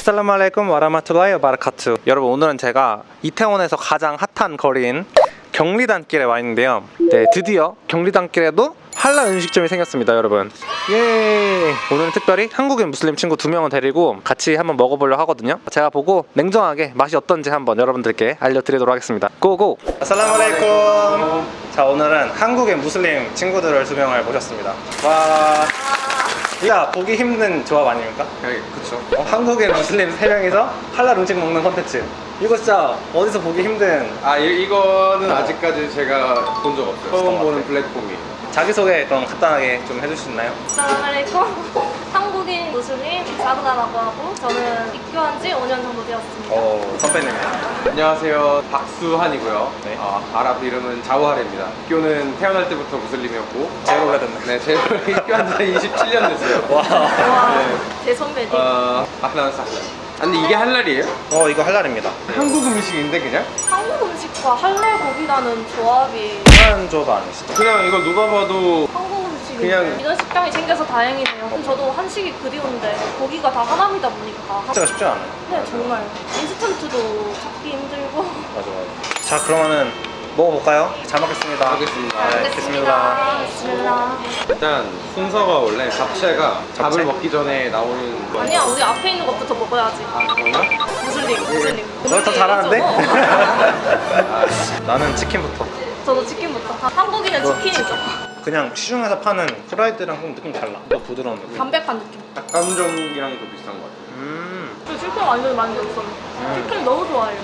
아살라무 알라이쿰 와라마투라이 바라카투 여러분 오늘은 제가 이태원에서 가장 핫한 거리인 경리단길에 와 있는데요. 네 드디어 경리단길에도 한라 음식점이 생겼습니다 여러분. 예! 오늘은 특별히 한국인 무슬림 친구 두 명을 데리고 같이 한번 먹어보려고 하거든요. 제가 보고 냉정하게 맛이 어떤지 한번 여러분들께 알려드리도록 하겠습니다. 고고! 아살라무 알라이쿰 자 오늘은 한국인 무슬림 친구들을 두 명을 모셨습니다. 와 야, 보기 힘든 조합 아닙니까? 네, 그쵸. 어, 한국의 무슬림 3명이서 할랄 음식 먹는 컨텐츠 이거 진짜 어디서 보기 힘든 아, 이, 이거는 아직까지 제가 본 적 없어요. 처음 보는? 플랫폼이에요. 자기소개 좀 간단하게 좀 해줄 수 있나요? assalamualaikum 한 국인 무슬림 사그다라고 하고 저는 입교한 지 5년 정도 되었습니다 어, 선배님이요 안녕하세요. 박수한이고요. 네. 아, 아랍 이름은 자우하레입니다. 학교는 태어날 때부터 무슬림이었고. 제일 오래됐네 네, 제일 입교한 지 27년 됐어요. 와, 와, 네. 제 선배님 어, 아흐란 사흐. 아니, 이게 할랄이에요? 어 이거 할랄입니다 한국 음식인데, 그냥? 한국 음식과 할랄 고기라는 조합이 한 조도 아니시죠? 그냥 이거 누가 봐도 한국 그냥- 이런 식당이 생겨서 다행이네요. 그럼 저도 한식이 그리운데 고기가 다 하나이다 보니까 진짜 쉽지 않아요. 네 정말. 인스턴트도 찾기 힘들고. 맞아 맞아. 자 그러면은 먹어볼까요? 잘 먹겠습니다. 알겠습니다. 네, 알겠습니다. 비스밀라 일단 순서가 원래 잡채가 잡채? 밥을 먹기 전에 나오는 거 아니야 우리 앞에 있는 것부터 먹어야지. 아, 그런가? 무슬림 무슬림. 너더 잘하는데? 저거. 나는 치킨부터. 저도 치킨부터. 한국인은 뭐, 치킨이죠 그냥 시중에서 파는 프라이드랑 좀 느낌 달라 더 부드러운 느낌 담백한 느낌 닭강정이랑도 비슷한 것 같아요. 음저 치킨 완전 많이 먹었어요. 치킨 너무 좋아해요.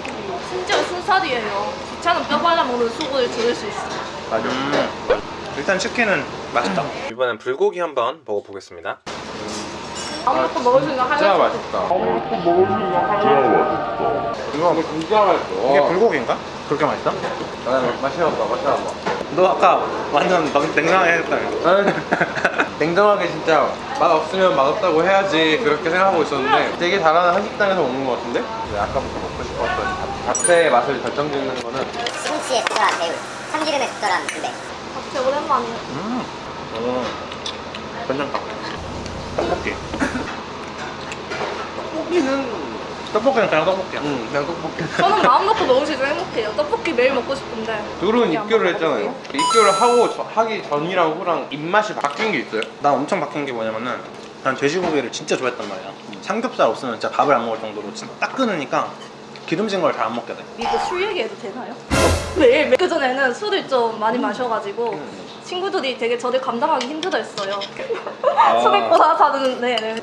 심지어 순살이에요. 귀찮은 뼈 발라 먹는 수고를 덜 수 있어요. 맞아. 일단 치킨은 맛있다. 이번엔 불고기 한번 먹어보겠습니다. 아무것도 먹을 수 있는 진짜 하나. 맛있다. 이거 이거 진짜 맛있어. 이게 불고기인가? 그렇게 맛있다? 아, 맛있어봐, 맛있어봐. 너 아까 완전 너- 냉정하게 했다며. 냉정하게 진짜 맛 없으면 맛 없다고 해야지 그렇게 생각하고 있었는데 되게 잘하는 한식당에서 먹는 것 같은데? 네, 아까부터 먹고 싶었던 잡- 잡채의 맛을 결정짓는 거는 심치에 적절한 매운, 참기름에 적절한 군대. 진짜 오랜만이에요. 음. 오. 괜찮다. 떡볶이. 떡볶이는 떡볶이는 그냥 떡볶이야. 음, 그냥 떡볶이 저는 마음 놓고 먹을 수 있어서 행복해요. 떡볶이 매일 먹고 싶은데. 둘은 입교를. 했잖아요 입교를 하고 저- 하기 전이랑 후랑 입맛이 바뀐 게 있어요? 난 엄청 바뀐 게 뭐냐면은 난 돼지고기를 진짜 좋아했단 말이야. 삼겹살 없으면 진짜 밥을 안 먹을 정도로 진짜 딱 끊으니까 기름진 걸잘안 먹게 돼. 이거 술 얘기해도 되나요? 매일 그 전에는 술을 좀 많이 마셔가지고 친구들이 되게 저를 감당하기 힘들어했어요. 소백보다 사는 네, 네.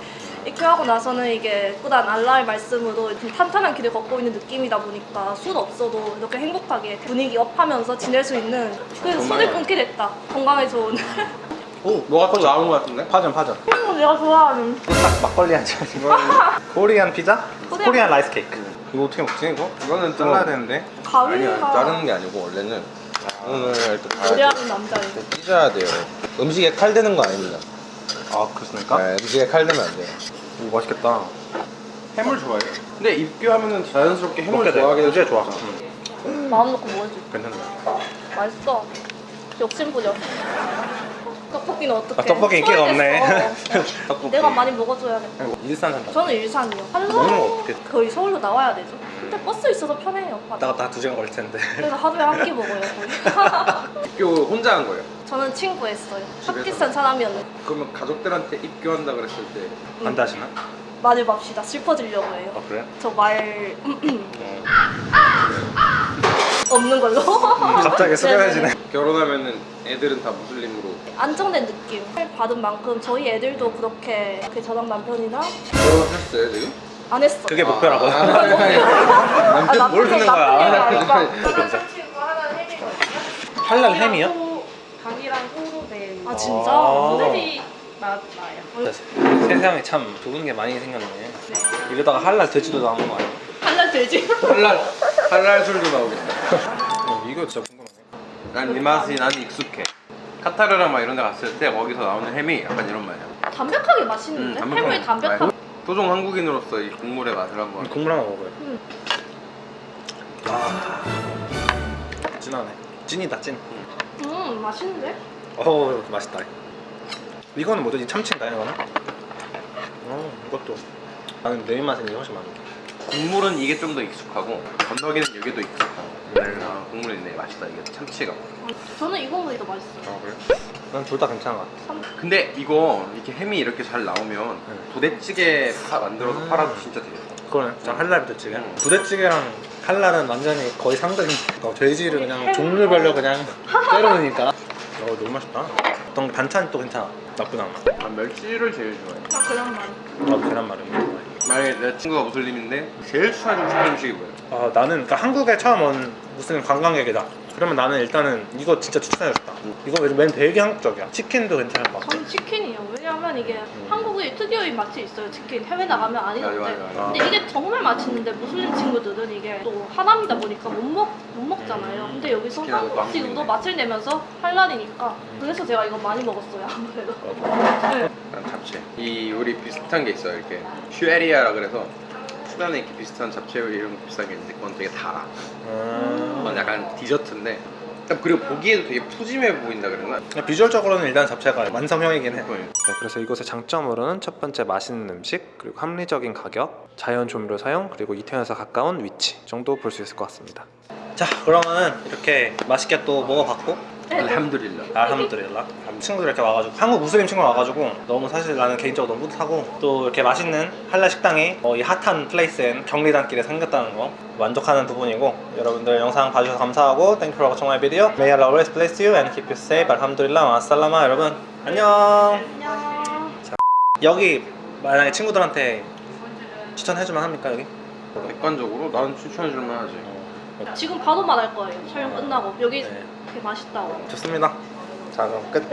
입교하고 나서는 이게 꾸단 알라의 말씀으로 좀 탄탄한 길을 걷고 있는 느낌이다 보니까 술 없어도 이렇게 행복하게 분위기 업하면서 지낼 수 있는 그래서 정말. 술을 끊게 됐다. 건강에 좋은. 오, 뭐가 또 나온 것 같은데? 파전 파전. 내가 좋아하는. 딱 막걸리 한 잔. 코리안 피자? 코리안 코리안 라이스 케이크. 이거 어떻게 먹지 이거? 이거는 잘라야 되는데. 아니야 가위가 자르는 게 아니고 원래는 오늘 또 봐야 돼 요리하는 남자예요. 찢어야 돼요 음식에 칼 대는 거 아닙니다 아 그렇습니까? 네, 음식에 칼 대면 안 돼요 오 맛있겠다. 해물 좋아해요? 근데 입교하면 자연스럽게 해물 요새 될 좋아. 수 있죠. 음, 마음 놓고 있어. 괜찮네. 맛있어. 욕심부려. 떡볶이는 어떻게? 아, 떡볶이 인기가 없네. 떡볶이. 내가 많이 먹어줘야겠다. 일산 산다. 저는 일산이요. 어떻게? 거의 서울로 나와야 되죠. 근데 버스 있어서 편해요. 왔다 갔다 두 시간 걸릴 텐데. 그래서 하루에 한 끼 먹어요 거의. 입교 혼자 한 거예요? 저는 친구 했어요. 집에서? 파키스탄 사람이었는데 그러면 가족들한테 입교한다 그랬을 때안 다시나? 말을 맙시다. 슬퍼지려고 해요. 아 그래? 저말 어. 없는 걸로. 갑자기 숙연해지네. 결혼하면은 애들은 다 무슬림으로 안정된 느낌. 받은 만큼 저희 애들도 그렇게 그 저랑 남편이나 결혼하셨어요 지금? 안 했어. 그게 목표라고. 아, 아니. 아, 뭘 듣는 거야? 나쁜 얘기 아니까. 할랄 햄이요? 닭이랑 호로 된아 진짜? 아. 모델이 맛 나요. 세상에 참 좋은 게 많이 생겼네. 이러다가 할랄 돼지도 나오는 거 아니야? 할랄 돼지? 할랄 할랄 술도 나오겠다 어, 이거 진짜 궁금하네. 난 이 맛이 난 익숙해 카타르랑 막 이런 데 갔을 때 거기서 나오는 햄이 약간 이런 맛이야 담백하게 맛있는데? 음, 해물이 담백하게 토종 한국인으로서 이 국물의 맛을 한번 국물 하나 먹어요. 음. 아, 진하네. 찐이다 찐. 음 맛있는데? 어우 맛있다. 이거는 뭐지? 참치인가요 이거는? 어 이것도 나는 내 입맛은 이게 훨씬 많은데 국물은 이게 좀 더 익숙하고 건더기는 이게 더 익숙하고 아, 국물이 있네 맛있다 이게 참치가 저는 이 국물이 더 맛있어요. 아 그래? 난 둘 다 괜찮은 것 같아 근데 이거 이렇게 햄이 이렇게 잘 나오면 부대찌개 파 만들어서 팔아도 진짜 되겠다 그거는 저 한랄 부대찌개 음. 부대찌개랑 한랄은 완전히 거의 상등이 어, 돼지를 그냥 종류별로 그냥 때려놓으니까 어 너무 맛있다 어떤 반찬이 또 괜찮아 나쁘지 않아 난 멸치를 제일 좋아해 아, 그냥 말. 나도 계란말이 좋아해 만약에 내 친구가 무슬림인데 제일 싶은 음식이 뭐예요? 아, 나는 그러니까 한국에 처음 온 무슨 관광객이다. 그러면 나는 일단은 이거 진짜 추천해줬다. 이거 맨 되게 한국적이야. 치킨도 괜찮을 것 같아. 저는 치킨이요. 왜냐하면 이게 한국의 특유의 맛이 있어요. 치킨 해외 나가면 아니던데. 맞아, 맞아, 맞아. 근데 이게 정말 맛있는데 무슬림 친구들은 이게 또 하람이다 보니까 못 먹 못 먹잖아요. 근데 여기서 한국식으로. 맛을 내면서 할랄이니까 그래서 제가 이거 많이 먹었어요. 아무래도. 네. 난 잡채 이 우리 비슷한 게 있어요 이렇게 슈에리아라 그래서 수단에 이렇게 비슷한 잡채 이런 거 비슷한 게 있는데 그건 되게 달아 음. 그건 약간 디저트인데 그리고 보기에도 되게 푸짐해 보인다 그랬나? 비주얼적으로는 일단 잡채가 완성형이긴 해. 네. 네, 그래서 이곳의 장점으로는 첫 번째 맛있는 음식, 그리고 합리적인 가격, 자연 조미료 사용, 그리고 이태원에서 가까운 위치 정도 볼 수 있을 것 같습니다. 자, 그러면은 이렇게 맛있게 또 먹어봤고. 알함두릴라. 알함드릴라. 친구들 이렇게 와가지고 한국 무슬림 친구가 와가지고 너무 사실 나는 개인적으로 너무 뿌듯하고 또 이렇게 맛있는 할랄 식당이 어, 이 핫한 플레이스엔 경리단길에 생겼다는 거 만족하는 부분이고 여러분들 영상 봐주셔서 감사하고 Thank you for watching my video. May Allah always bless you and keep you safe. 알함드릴라. 마살라마 여러분. 안녕. 안녕. 여기 만약에 친구들한테 추천해주면 합니까 여기? 객관적으로 나는 추천해줄 만 하지 지금 바로 말할 거예요. 촬영 끝나고 여기 네. 되게 맛있다고. 좋습니다 자 그럼 끝